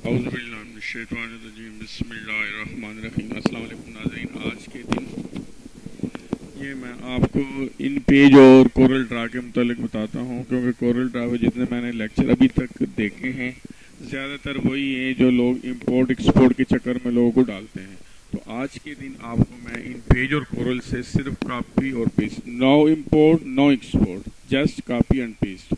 नाजरीन, आज के दिन ये मैं आपको इन पेज और कोरल ड्रा के मतलब बताता हूँ, क्योंकि कोरल ड्रा में जितने मैंने लेक्चर अभी तक देखे हैं, ज़्यादातर वही हैं जो लोग इंपोर्ट एक्सपोर्ट के चक्कर में लोगों को डालते हैं। तो आज के दिन आपको मैं इन पेज और कोरल से सिर्फ़ कॉपी और paste no import no export just copy and paste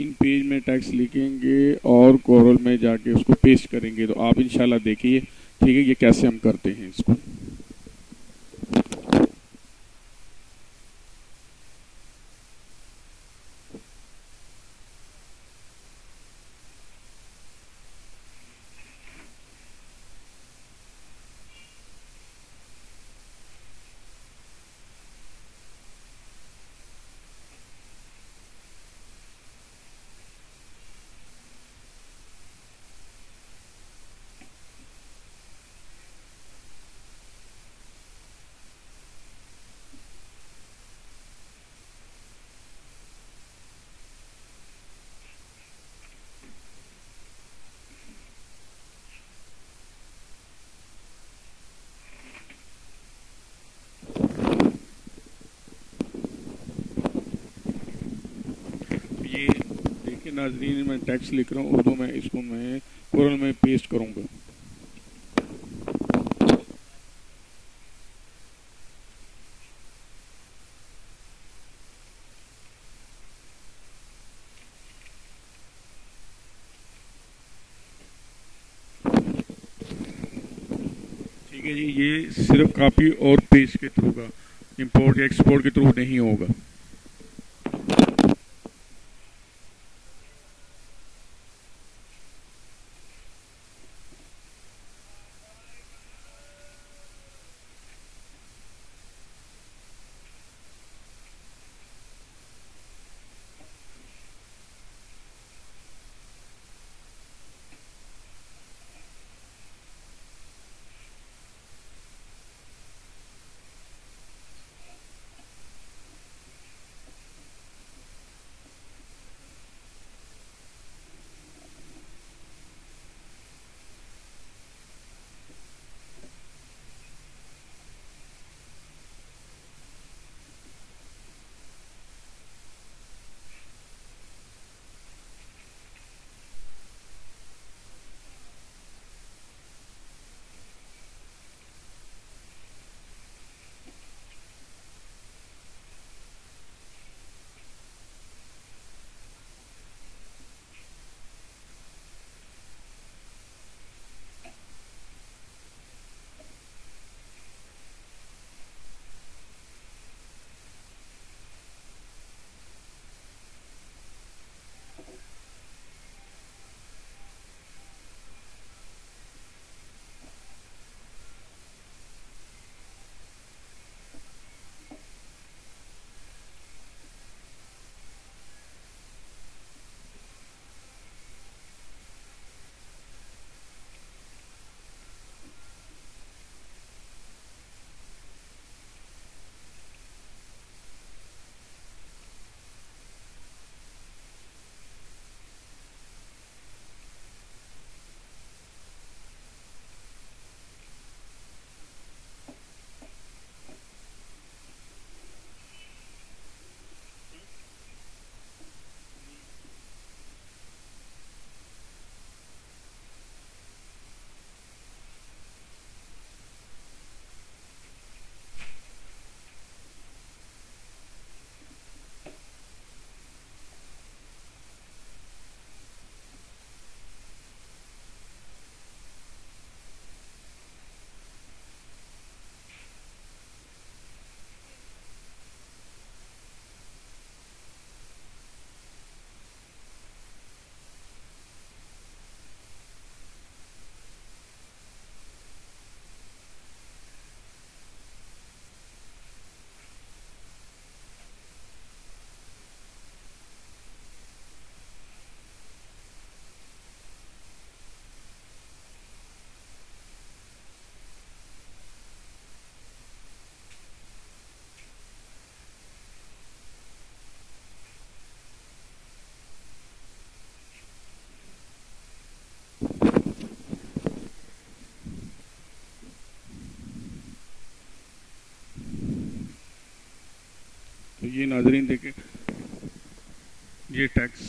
InPage में टैक्स लिखेंगे और कोरल में जाके उसको पेस्ट करेंगे। तो आप इंशाल्लाह देखिए, ठीक है, ये कैसे हम करते हैं इसको ये देखिए नाजरीन, मैं टेक्स्ट लिख रहा हूँ, उर्दू में, इसको मैं कुरल में पेस्ट करूँगा। ठीक है जी, ये सिर्फ़ कॉपी और पेज के थ्रू का इंपोर्ट या एक्सपोर्ट के थ्रू नहीं होगा। ये नाजरीन देखें ये टैक्स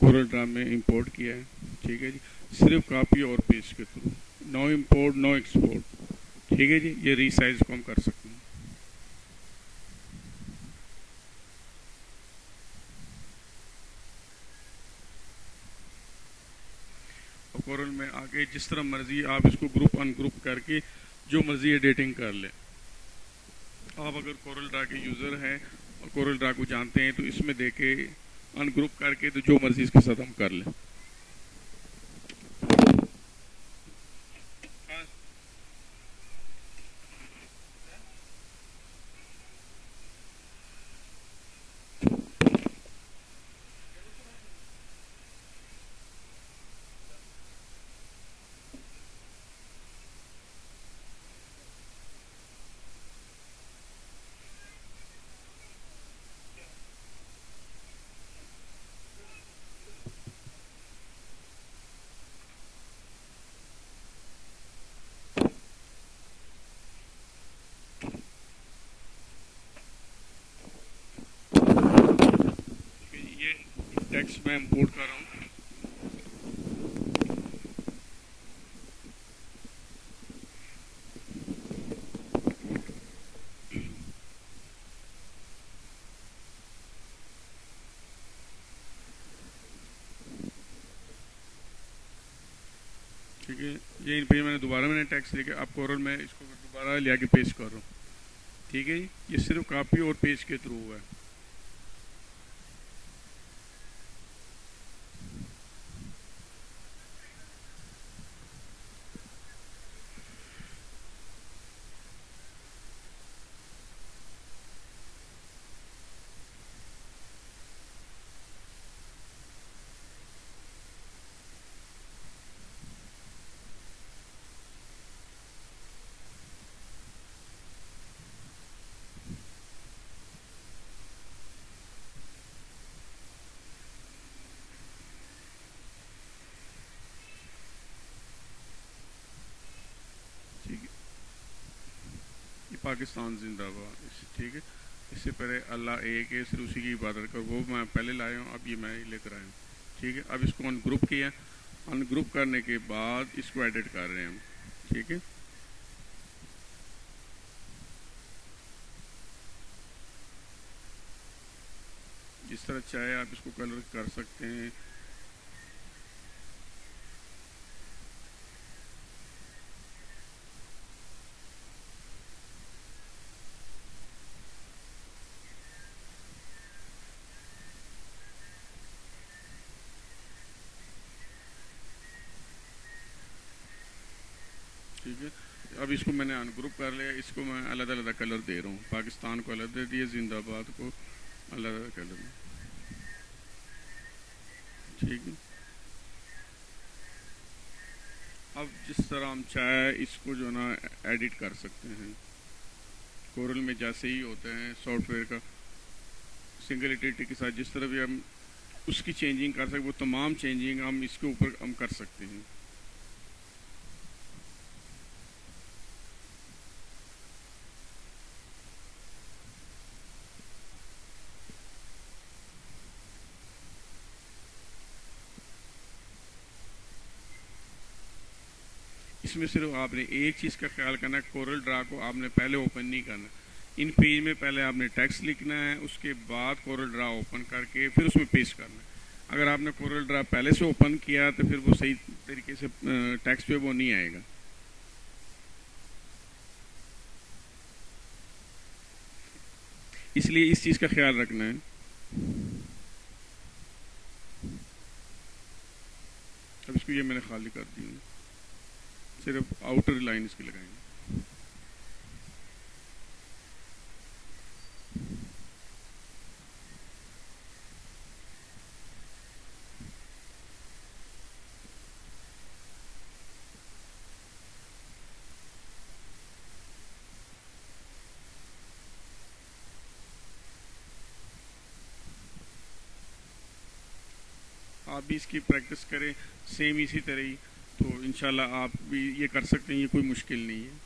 कोरल ड्राम में इंपोर्ट किया है, ठीक है जी। सिर्फ़ कापी और पेस्ट के through no import no export ठीक है जी। ये रीसाइज को हम कर सकते हैं। कोरल में आके जिस तरह मर्ज़ी आप इसको ग्रुप अनग्रुप करके जो मर्ज़ी एडिटिंग कर लें। आप अगर कोरल ड्रा के यूज़र हैं और कोरल ड्रा को जानते हैं तो इसमें देके अनग्रुप करके तो जो मर्ज़ी इसके साथ हम कर लें ये टेक्स्ट मैं इंपोर्ट कर रहा हूँ ठीक है, ये इन पे मैंने दोबारा मैंने टैक्स लेके अब कोरल में इसको दोबारा ले आके पेश कर रहा हूँ। ठीक है ये सिर्फ़ कापी और पेज के थ्रू हुआ है ठीक है ये पाकिस्तान जिंदाबाद। ठीक है? इससे पहले अल्लाह एक है सिर्फ़ उसी की इबादत कर। वो मैं पहले लाया हूँ, अब ये मैं लेकर आया हूँ। ठीक है? अब इसको अनग्रुप किया। अनग्रुप करने के बाद इसको एडिट कर रहे हैं हम। ठीक है? जिस तरह चाहे आप इसको कलर कर सकते हैं ठीक है अब इसको मैंने अनग्रुप कर लिया, इसको मैं अलग अलग कलर दे रहा हूँ। पाकिस्तान को अलग दे दिए जिंदाबाद को अलग अलग कलर ठीक है। अब जिस तरह हम चाहे इसको जो ना एडिट कर सकते हैं। कोरल में जैसे ही होते हैं सॉफ्टवेयर का सिंगल एडिटिंग के साथ जिस तरह भी हम उसकी चेंजिंग कर सकते वो तमाम चेंजिंग हम इसके ऊपर हम कर सकते हैं। इसमें सिर्फ़ आपने एक चीज़ का ख्याल करना है कोरल ड्रा को आपने पहले ओपन नहीं करना। इन पेज में पहले आपने टेक्स्ट लिखना है, उसके बाद कोरल ड्रा ओपन करके फिर उसमें पेस्ट करना है। अगर आपने कोरल ड्रा पहले से ओपन किया तो फिर वो सही तरीके से टेक्स्ट पे वो नहीं आएगा। इसलिए इस चीज़ का ख्याल रखना है। अब इसको ये मैंने खाली कर दी है सिर्फ़ आउटर लाइन इसकी लगाएँगे। आप भी इसकी प्रैक्टिस करें सेम इसी तरह ही। तो इन आप भी ये कर सकते हैं, ये कोई मुश्किल नहीं है।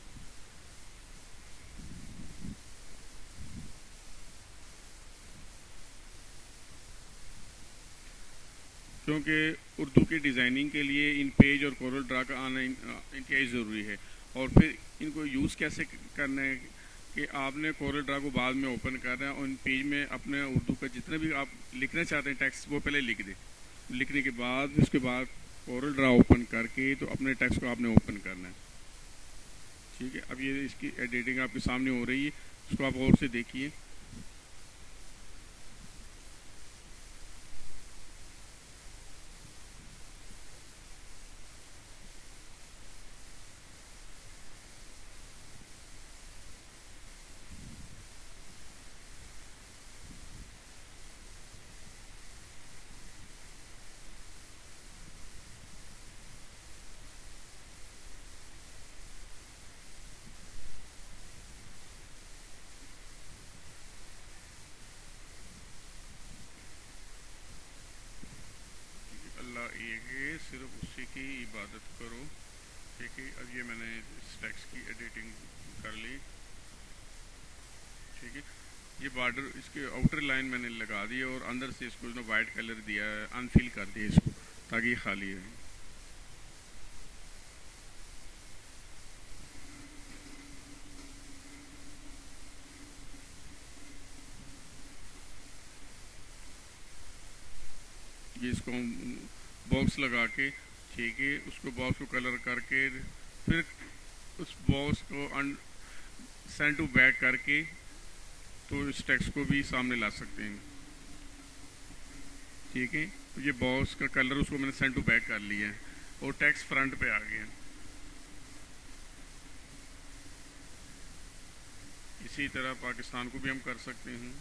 क्योंकि उर्दू की डिज़ाइनिंग के लिए इन पेज और कोरल ड्रा का आना इनके ज़रूरी है। और फिर इनको यूज़ कैसे करना है कि आपने कोरल ड्रा को बाद में ओपन करना है और इन पेज में अपने उर्दू का जितना भी आप लिखना चाहते हैं, टेक्स्ट वो पहले लिख दें। लिखने के बाद, उसके बाद कोरल ड्रा ओपन करके तो अपने टेक्स्ट को आपने ओपन करना है। ठीक है? अब ये इसकी एडिटिंग आपके सामने हो रही है, उसको आप और से देखिए अल्लाह एक है सिर्फ़ उसी की इबादत करो। ठीक है, अब ये मैंने इस टेक्स्ट की एडिटिंग कर ली। ठीक है, ये बॉर्डर इसके आउटर लाइन मैंने लगा दी और अंदर से इसको जो वाइट कलर दिया है अनफिल कर दिया इसको, ताकि खाली रहे। ये इसको बॉक्स लगा के ठीक है उसको बॉक्स को कलर करके, फिर उस बॉक्स को सेंड टू बैक करके तो इस टेक्स्ट को भी सामने ला सकते हैं। ठीक है? तो ये बॉक्स का कलर उसको मैंने सेंड टू बैक कर लिया है और टेक्स्ट फ्रंट पे आ गया इसी तरह पाकिस्तान को भी हम कर सकते हैं।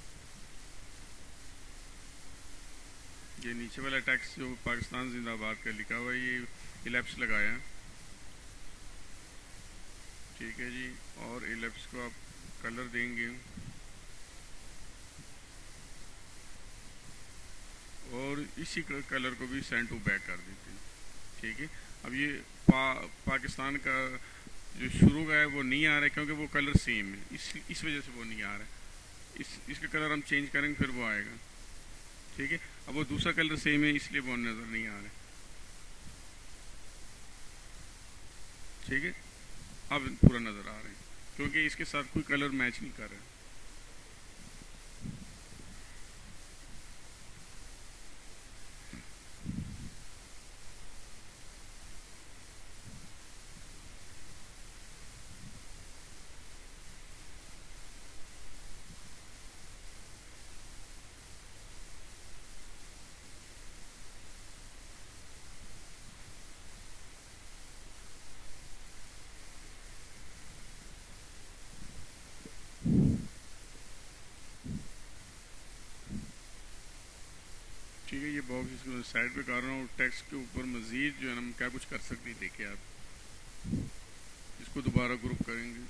ये नीचे वाला टैक्स जो पाकिस्तान जिंदाबाद का लिखा हुआ है ये इलेप्स लगाया है। ठीक है जी और इलेप्स को आप कलर देंगे। और इसी कलर को भी सेंड टू बैक कर देते हैं। ठीक है अब ये पा, पाकिस्तान का जो शुरू का है वो नहीं आ रहा है क्योंकि वो कलर सेम है। इस इस वजह से वो नहीं आ रहा है। इस इसका कलर हम चेंज करेंगे फिर वो आएगा। ठीक है अब वो दूसरा कलर सेम है, इसलिए वो नज़र नहीं आ रहा ठीक है? अब पूरा नज़र आ रहे हैं, क्योंकि इसके साथ कोई कलर मैच नहीं कर रहा ठीक है ये बॉक्स इसको साइड पे कर रहा हूँ टैक्स के ऊपर मज़ीद जो है हम क्या कुछ कर सकते हैं, देखिए आप। इसको दोबारा ग्रुप करेंगे।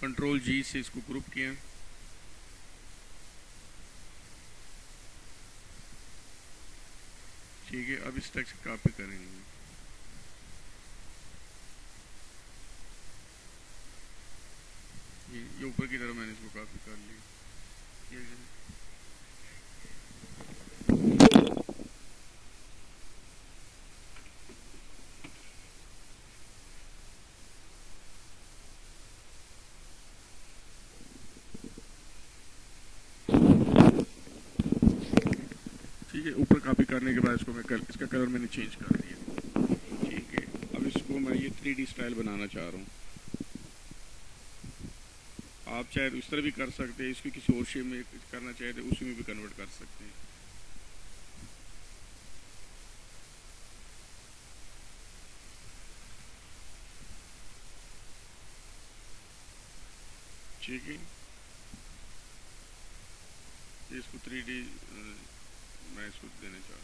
कंट्रोल जी से इसको ग्रुप किया। ठीक है, अब इस टेक्स्ट कॉपी करेंगे। ये ऊपर की तरफ़ मैंने इसको कॉपी कर लिया। ठीक है ऊपर कॉपी करने के बाद इसको मैं कर, इसका कलर मैंने चेंज कर दिया। ठीक है। अब इसको मैं ये थ्री स्टाइल बनाना चाह रहा हूँ। आप चाहे तो इस तरह भी कर सकते हैं इसको किसी और शेप में करना चाहे तो उसी में भी कन्वर्ट कर सकते हैं। ठीक है। इसको three D Nice with vinegar.